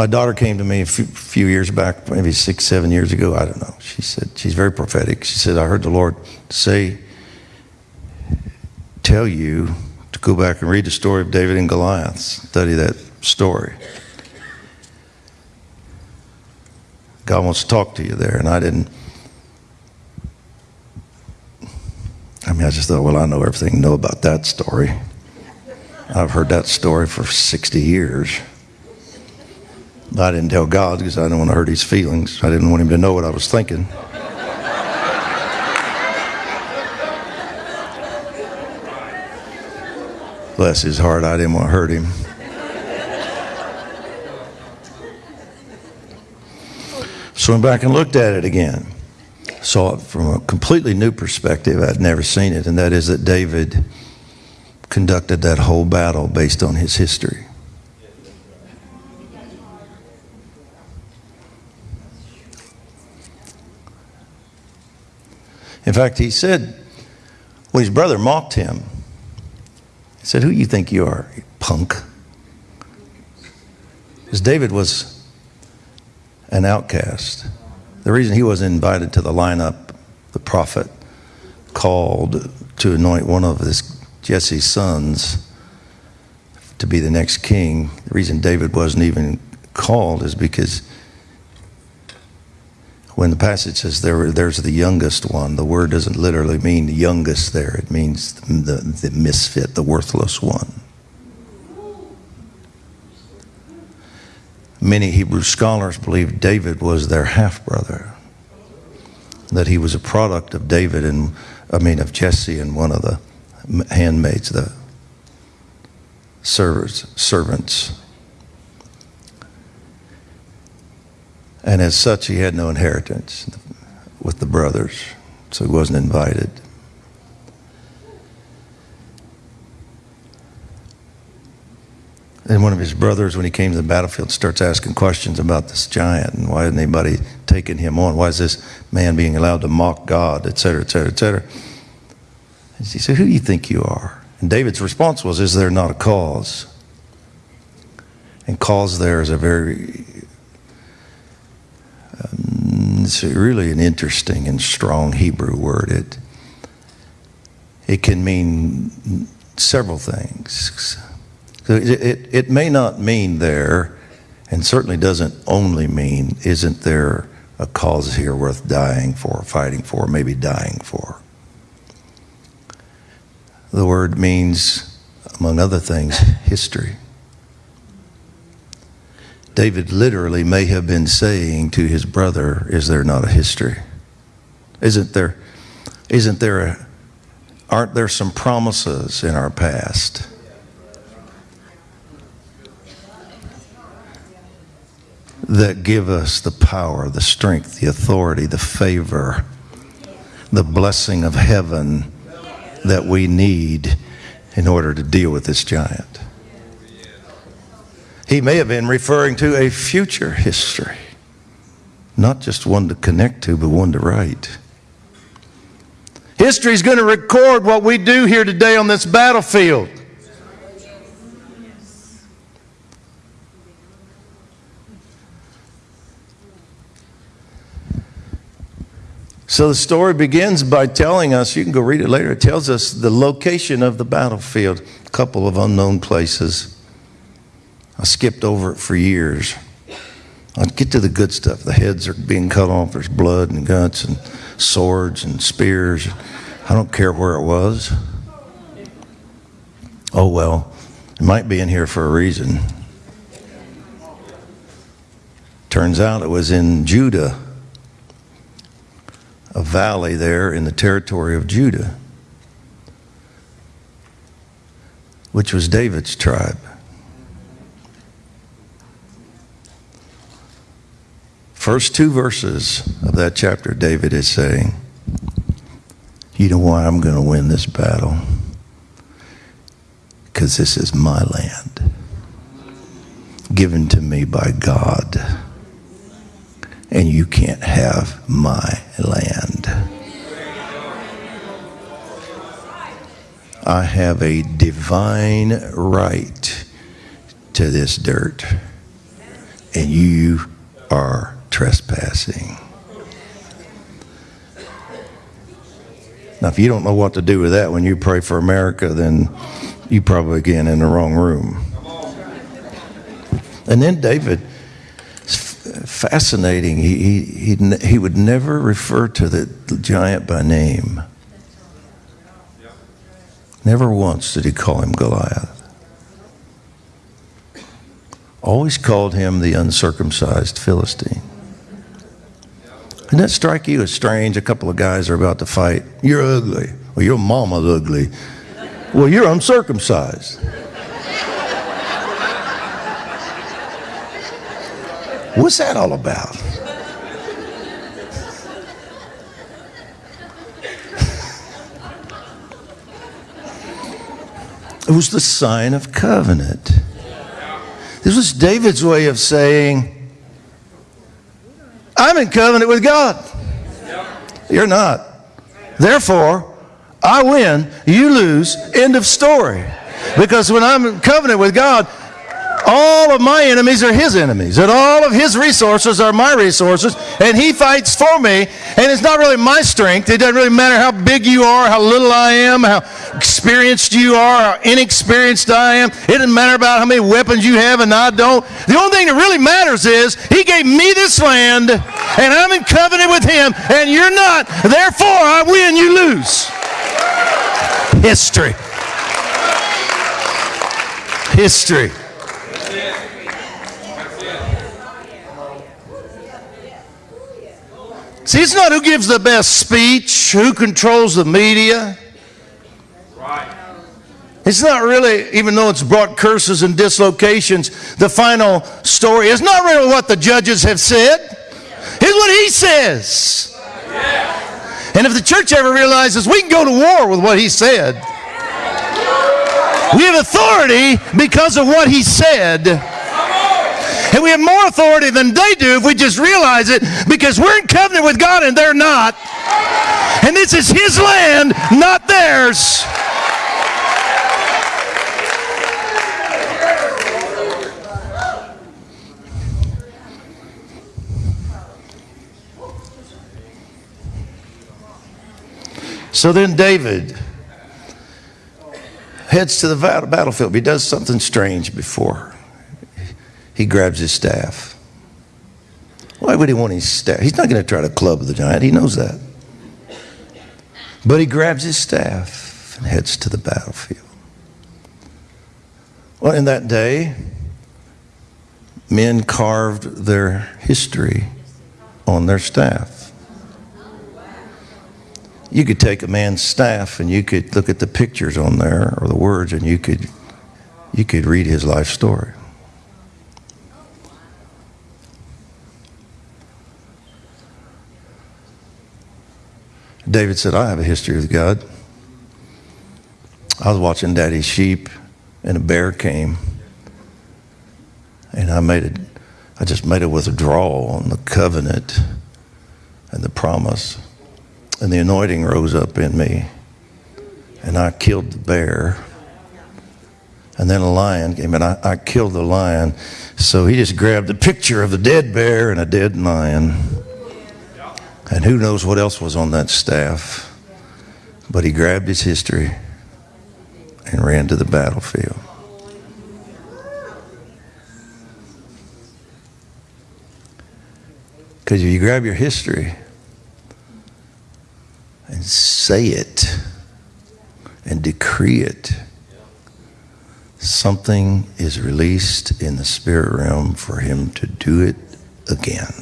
My daughter came to me a few, years back, maybe six, seven years ago. I don't know. She said, she's very prophetic. She said, I heard the Lord say, tell you to go back and read the story of David and Goliath, study that story. God wants to talk to you there. And I didn't, I mean, I just thought, well, I know everything, know about that story. I've heard that story for 60 years. I didn't tell God because I didn't want to hurt his feelings. I didn't want him to know what I was thinking. Bless his heart, I didn't want to hurt him. So I went back and looked at it again. Saw it from a completely new perspective. I'd never seen it, and that is that David conducted that whole battle based on his history. In fact, he said, well, his brother mocked him. He said, Who do you think you are, you punk? Because David was an outcast. The reason he wasn't invited to the lineup, the prophet called to anoint one of his Jesse's sons to be the next king, the reason David wasn't even called is because when the passage says there, there's the youngest one, the word doesn't literally mean the youngest there. It means the, the misfit, the worthless one. Many Hebrew scholars believe David was their half brother, that he was a product of David and, I mean, of Jesse and one of the handmaids, the servers, servants. And as such, he had no inheritance with the brothers, so he wasn't invited. And one of his brothers, when he came to the battlefield, starts asking questions about this giant and why isn't anybody taking him on? Why is this man being allowed to mock God, et cetera, et cetera, et cetera? And he said, Who do you think you are? And David's response was, Is there not a cause? And cause there is a very, it's really an interesting and strong Hebrew word. It, it can mean several things. It, it, it may not mean there, and certainly doesn't only mean, isn't there a cause here worth dying for, fighting for, maybe dying for? The word means, among other things, history. David literally may have been saying to his brother, Is there not a history? Isn't there, isn't there a, aren't there some promises in our past? That give us the power, the strength, the authority, the favor, the blessing of heaven that we need in order to deal with this giant. He may have been referring to a future history, not just one to connect to, but one to write. History is going to record what we do here today on this battlefield. So the story begins by telling us, you can go read it later, it tells us the location of the battlefield, a couple of unknown places. I skipped over it for years. I'll get to the good stuff. The heads are being cut off, there's blood and guts and swords and spears. I don't care where it was. Oh well, it might be in here for a reason. Turns out it was in Judah a valley there in the territory of Judah, which was David's tribe. First two verses of that chapter, David is saying, You know why I'm going to win this battle? Because this is my land, given to me by God and you can't have my land. I have a divine right to this dirt. and you are trespassing. Now, if you don't know what to do with that when you pray for America, then you probably again in the wrong room. And then David, fascinating. He, he, he, he would never refer to the giant by name. Never once did he call him Goliath. Always called him the uncircumcised Philistine. Doesn't that strike you as strange? A couple of guys are about to fight. You're ugly. Well, your mama's ugly. Well, you're uncircumcised. What's that all about? It was the sign of covenant. This was David's way of saying, I'm in covenant with God. You're not. Therefore, I win, you lose, end of story. Because when I'm in covenant with God, all of my enemies are his enemies, and all of his resources are my resources, and he fights for me. And it's not really my strength. It doesn't really matter how big you are, how little I am, how experienced you are, how inexperienced I am. It doesn't matter about how many weapons you have and I don't. The only thing that really matters is he gave me this land, and I'm in covenant with him, and you're not. Therefore, I win, you lose. History. History. See, it's not who gives the best speech, who controls the media. Right. It's not really, even though it's brought curses and dislocations, the final story is not really what the judges have said. It's what he says. And if the church ever realizes we can go to war with what he said, we have authority because of what he said. And we have more authority than they do if we just realize it because we're in covenant with God and they're not. And this is His land, not theirs. So then David heads to the battlefield. He does something strange before he grabs his staff. Why would he want his staff? He's not going to try to club the giant. He knows that. But he grabs his staff and heads to the battlefield. Well, in that day, men carved their history on their staff. You could take a man's staff and you could look at the pictures on there or the words and you could you could read his life story. David said, I have a history with God. I was watching daddy's sheep, and a bear came. And I made it, I just made a withdrawal on the covenant and the promise. And the anointing rose up in me. And I killed the bear. And then a lion came and I, I killed the lion. So he just grabbed a picture of the dead bear and a dead lion. And who knows what else was on that staff. But he grabbed his history and ran to the battlefield. Because if you grab your history and say it and decree it, something is released in the spirit realm for him to do it again.